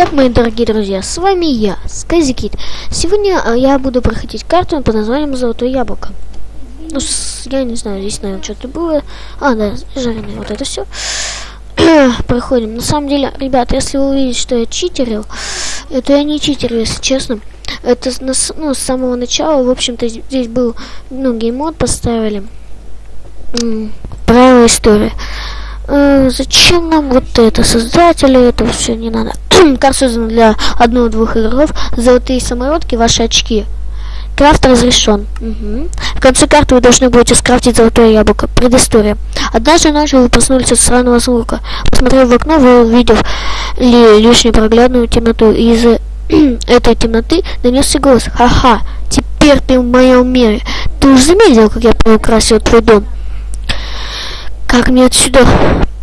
Итак, мои дорогие друзья, с вами я, Сказикит. Сегодня а, я буду проходить карту под названием Золотое Яблоко. Ну, с, я не знаю, здесь, наверное, что-то было. А, да, жареное, вот это все. Проходим. На самом деле, ребята, если вы увидите, что я читерил, это я не читерил, если честно. Это ну, с самого начала, в общем-то, здесь был, ну, геймод поставили. Правила истории. Э, зачем нам вот это? Создатели, это все не надо. Карта создана для одного-двух игроков. Золотые самородки, ваши очки. Крафт разрешен. Угу. В конце карты вы должны будете скрафтить золотое яблоко. Предыстория. Однажды ночью вы проснулись от странного звука. Посмотрев в окно, вы увидев ли лишнюю проглядную темноту. И из этой темноты донесся голос. Ха-ха, теперь ты в моем мире. Ты уже заметил, как я приукрасил твой дом? Как мне отсюда...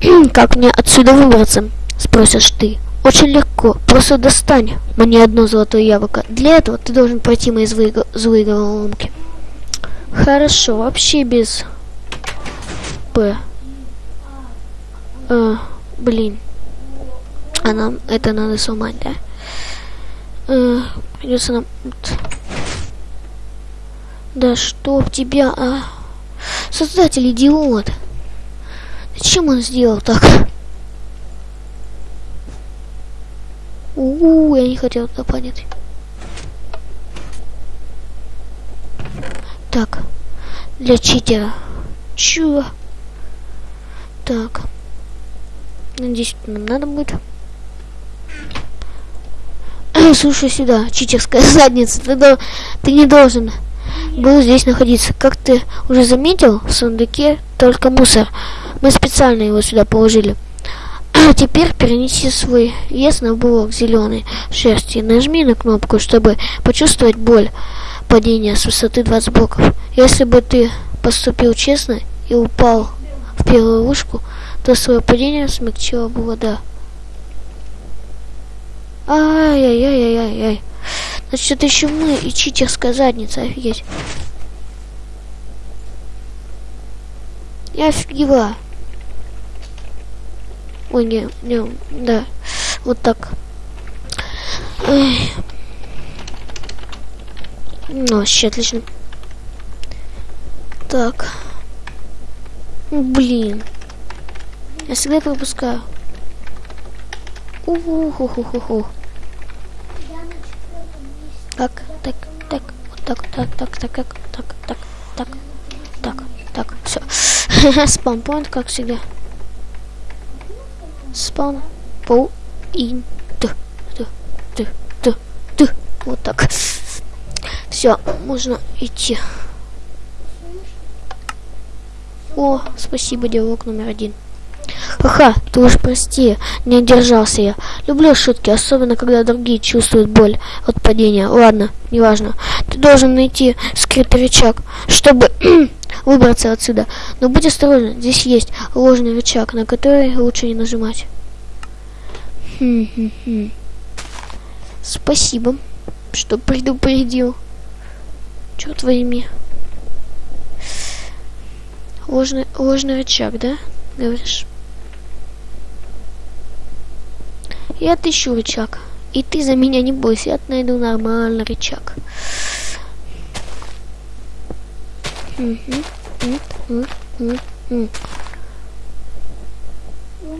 как мне отсюда выбраться? Спросишь ты. Очень легко. Просто достань мне одно золотое яблоко. Для этого ты должен пройти мои злые, головоломки. Хорошо, вообще без... П. А, блин. А нам это надо сломать, да? А, придется нам... Да чтоб тебя, а... Создатель идиот. Зачем он сделал так? У, -у, -у я не хотел туда понять. Так, для читера. Чё? Так. Надеюсь, нам надо будет. Слушай сюда, читерская задница. Ты, до... ты не должен был здесь находиться. Как ты уже заметил, в сундуке только мусор. Мы специально его сюда положили. А теперь перенеси свой вес на блок зеленой шерсти. Нажми на кнопку, чтобы почувствовать боль падения с высоты 20 блоков. Если бы ты поступил честно и упал в первую ловушку, то свое падение смягчила бы вода. Ай-яй-яй-яй-яй. Значит, это еще мы и читерская задница, офигеть. Я офигела. Ой, не, не, да. Вот так. Ой. Ну, вообще отлично. Так. Блин. Я всегда пропускаю. Уху-ху-ху-ху. Так, так, так, вот так, так, так, так, так, так, так, так, так, все. Спампоинт, как всегда спаун по ин т т т т вот так все можно идти о спасибо диалог номер один Ха-ха, ты уж прости, не удержался я. Люблю шутки, особенно когда другие чувствуют боль от падения. Ладно, неважно. Ты должен найти скрытый рычаг, чтобы выбраться отсюда. Но будь осторожен, здесь есть ложный рычаг, на который лучше не нажимать. Спасибо, что предупредил. Черт возьми. Ложный, ложный рычаг, да? Говоришь? Я отыщу рычаг. И ты за меня не бойся, я найду нормальный рычаг.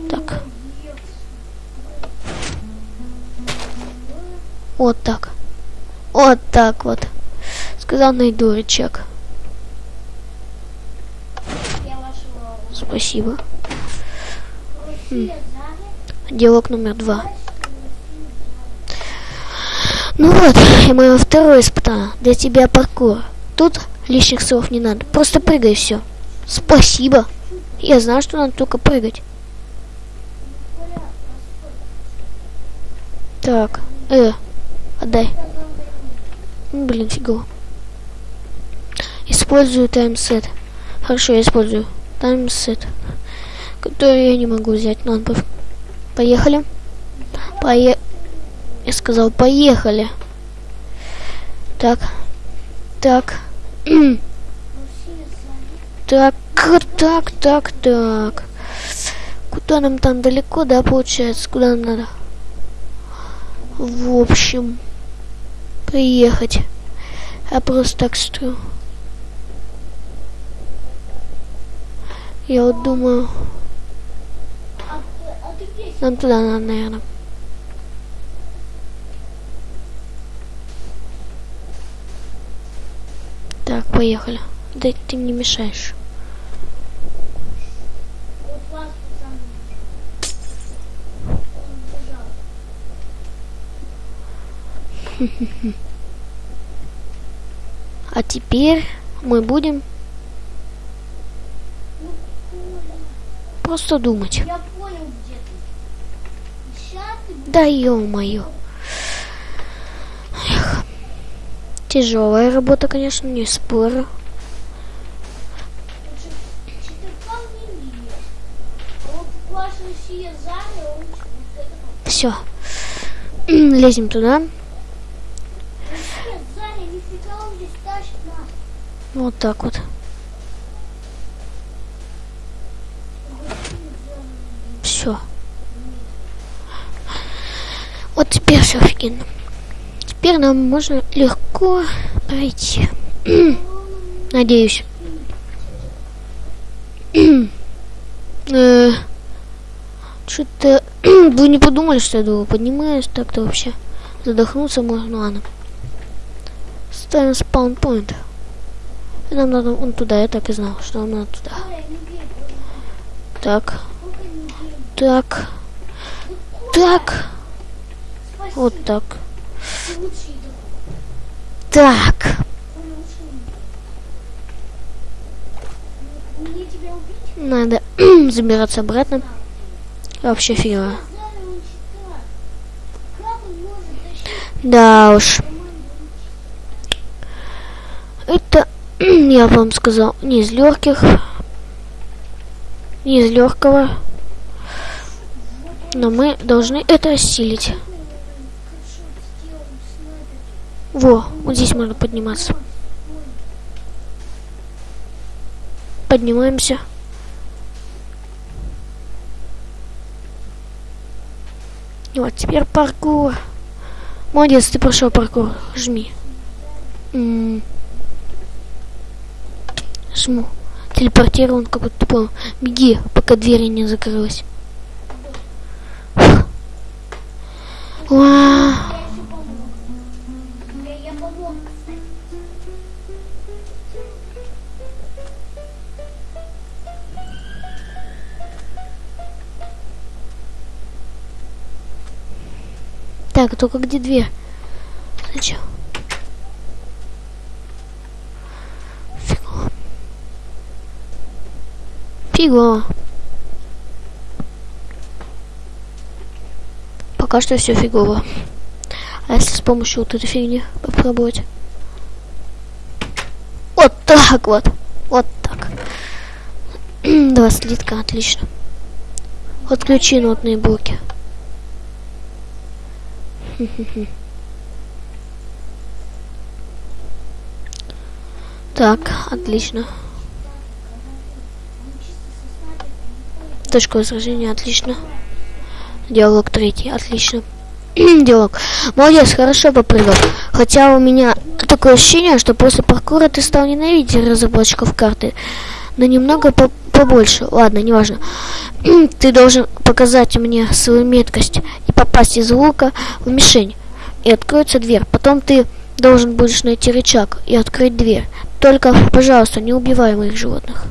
Так. Вот так. Вот так вот. Сказал, найду рычаг. Спасибо. М. Диалог номер два. Ну вот, и мое второе испытание. Для тебя паркур. Тут лишних слов не надо. Просто прыгай все. Спасибо. Я знаю, что надо только прыгать. Так, э, отдай. Ну, блин, фигово. Использую таймсет. Хорошо, я использую таймсет. Который я не могу взять. Ну, ладно, поехали. Пое... Я сказал, поехали. Так. Так. Так, так, так, так. Куда нам там далеко, да, получается? Куда нам надо? в общем, приехать. Я просто так строю. Я вот думаю, А а нам туда надо, наверное. Так, поехали. Да ты мне мешаешь. А теперь мы будем просто думать. я понял, где ты. Сейчас ты будешь. Да ё-моё. Тяжелая работа, конечно, не спорю. Все. Лезем туда. Вот так вот. Все. Вот теперь все офигенно. Теперь нам можно легко пройти. Надеюсь. Э, Что-то вы не подумали, что я думаю, поднимаюсь так-то вообще. Задохнуться можно, ну ладно. Ставим спаунпоинт. Нам надо вон туда, я так и знал, что нам надо туда. Так, так, так, вот так. Так, надо забираться обратно. Вообще тащить Да уж. Это, я вам сказал, не из легких. Не из легкого. Но мы должны это осилить. Во, вот здесь можно подниматься. Поднимаемся. И вот теперь паркур. Молодец, ты прошел паркур. Жми. М. Жму. Телепортирован, как будто понял. Беги, пока дверь не закрылась. Уа. Так, только где дверь? Зачем? Фигово. Фигово. Пока что все фигово. А если с помощью вот этой фигни попробовать? Вот так вот. Вот так. Два слитка, отлично. Отключи нотные блоки. Так, отлично. Точка возражения, отлично. Диалог третий, отлично. Диалог. Молодец, хорошо попрыгал. Хотя у меня такое ощущение, что после паркура ты стал ненавидеть разработчиков карты. Но немного по- побольше. Ладно, неважно. ты должен показать мне свою меткость и попасть из лука в мишень. И откроется дверь. Потом ты должен будешь найти рычаг и открыть дверь. Только, пожалуйста, не убивай моих животных.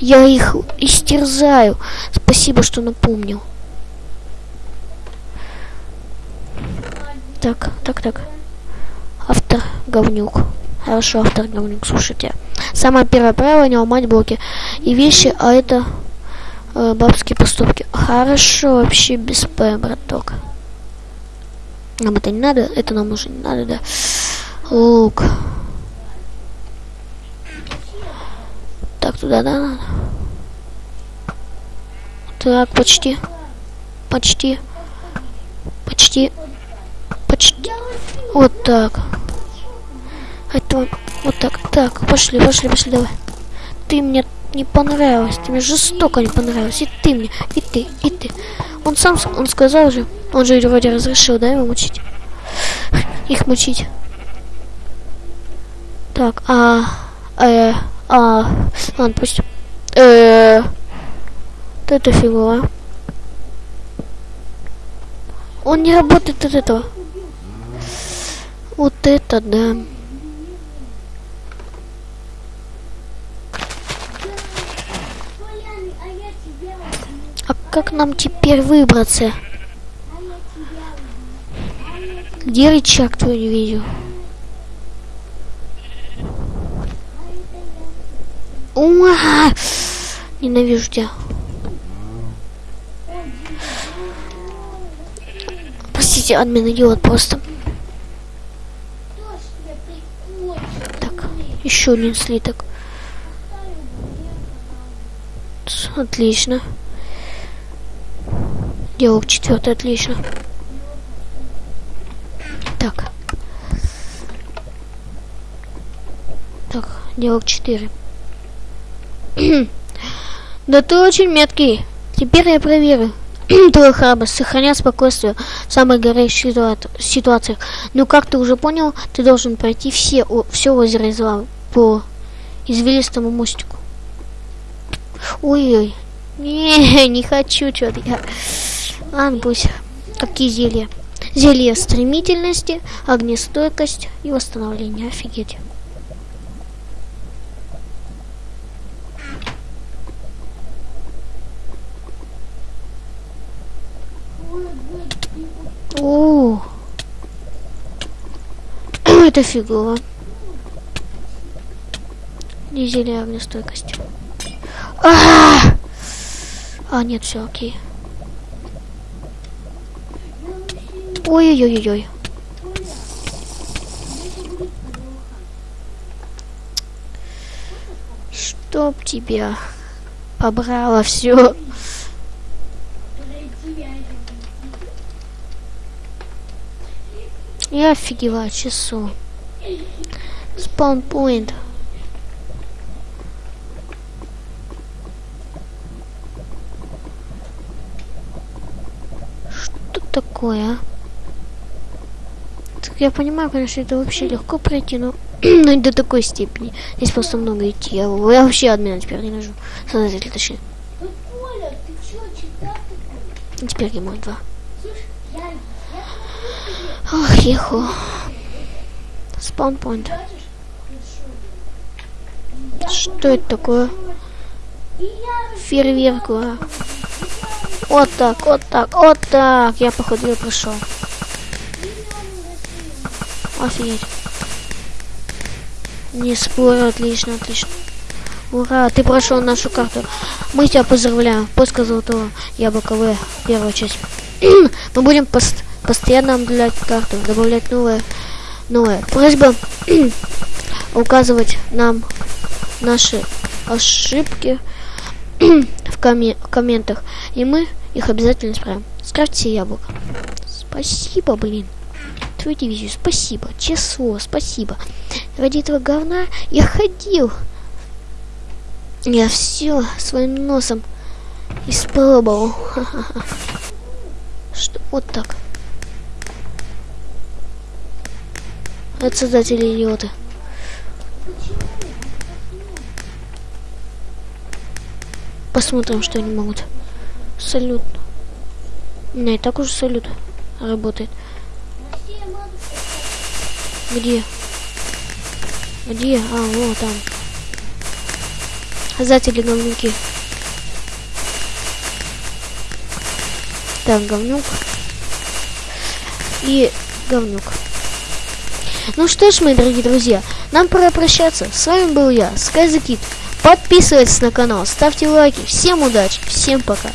Я их истерзаю. Спасибо, что напомнил. Так, так, так. Автор говнюк. Хорошо, автор говнюк, слушайте. Самое первое правило не ломать блоки и вещи, а это э, бабские поступки. Хорошо, вообще без П, браток. Нам это не надо, это нам уже не надо, да. Лук. Так, туда, да, надо. Так, почти. Почти. Почти. Почти. Вот так. Это вот так. Так, пошли, пошли, пошли, давай. Ты мне не понравилась, ты мне жестоко не понравилась. И ты мне, и ты, и ты. Он сам, он сказал же, он же вроде разрешил, да, его мучить? их мучить. Так, а... Э... А... Ладно, пусть... Э... Вот это фигово. Он не работает от этого. Вот это да. А как нам теперь выбраться? Где рычаг твой не видел? а. Уа! Ненавижу тебя. Простите, админ идиот просто. Так, еще один слиток. Отлично. Диалог четвертый, отлично. Так. Так, диалог 4. да ты очень меткий. Теперь я проверю. Твою храбрость, сохранять спокойствие в самых горячих ситуа- ситуациях. Ну, как ты уже понял, ты должен пройти все, о- все озеро из лавы по извилистому мостику. Ой-ой. Не, не хочу что-то я. Ладно, пусть. Какие зелья? Зелье стремительности, огнестойкость и восстановление. Офигеть. О, это фигово. Не зелье огнестойкости. А, а нет, все окей. Ой-ой-ой-ой. Чтоб тебя побрало все. Я офигеваю часу. Спаунпоинт. Такое, а? Так я понимаю, конечно, это вообще легко пройти, но, но не до такой степени. Здесь просто много идти. Я, я вообще админа теперь не нажу. Создатель, точнее. Ну? И теперь ему два. Ох, еху. Спаунпоинт. Что это такое? Фейерверк, а. Вот так, вот так, вот так. Я походу прошел. Офигеть. Не спорю, отлично, отлично. Ура, ты прошел нашу карту. Мы тебя поздравляем. Поиска золотого яблока В. Первая часть. Мы будем пост- постоянно обновлять карту, добавлять новые, новые. Просьба указывать нам наши ошибки в, коме- в комментах, и мы их обязательно исправим. Скрафтите яблоко. Спасибо, блин. Твою дивизию, спасибо. Число, спасибо. Ради этого говна я ходил. Я все своим носом испробовал. Что? Вот так. Это создатели идиоты. Посмотрим, что они могут. Салют. Меня и так уже салют работает. Где? Где? А, вот там. Создатели говнюки. Так, говнюк. И говнюк. Ну что ж, мои дорогие друзья, нам пора прощаться. С вами был я, SkyZKid. Подписывайтесь на канал, ставьте лайки. Всем удачи, всем пока.